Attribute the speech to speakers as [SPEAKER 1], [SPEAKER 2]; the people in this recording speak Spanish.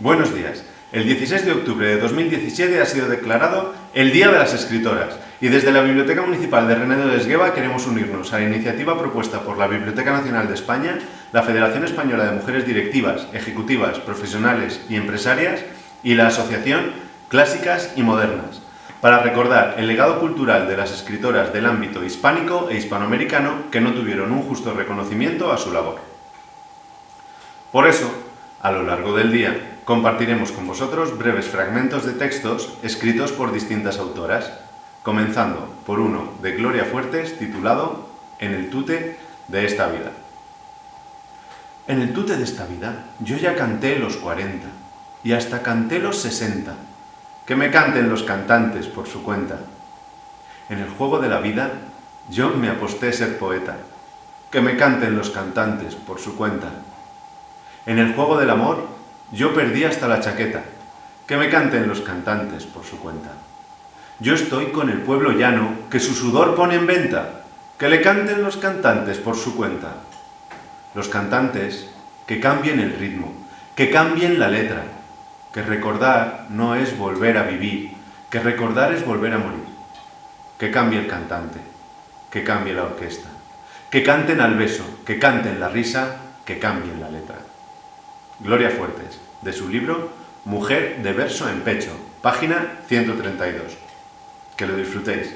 [SPEAKER 1] Buenos días. El 16 de octubre de 2017 ha sido declarado el Día de las Escritoras y desde la Biblioteca Municipal de Renedo de Esgueva queremos unirnos a la iniciativa propuesta por la Biblioteca Nacional de España, la Federación Española de Mujeres Directivas, Ejecutivas, Profesionales y Empresarias y la Asociación Clásicas y Modernas, para recordar el legado cultural de las escritoras del ámbito hispánico e hispanoamericano que no tuvieron un justo reconocimiento a su labor. Por eso, a lo largo del día, compartiremos con vosotros breves fragmentos de textos escritos por distintas autoras, comenzando por uno de Gloria Fuertes titulado En el tute de esta vida. En el tute de esta vida yo ya canté los 40 y hasta canté los 60. Que me canten los cantantes por su cuenta. En el juego de la vida yo me aposté ser poeta. Que me canten los cantantes por su cuenta. En el juego del amor yo perdí hasta la chaqueta. Que me canten los cantantes por su cuenta. Yo estoy con el pueblo llano que su sudor pone en venta. Que le canten los cantantes por su cuenta. Los cantantes que cambien el ritmo, que cambien la letra. Que recordar no es volver a vivir, que recordar es volver a morir. Que cambie el cantante, que cambie la orquesta. Que canten al beso, que canten la risa, que cambien la letra. Gloria Fuertes, de su libro Mujer de verso en pecho, página 132. Que lo disfrutéis.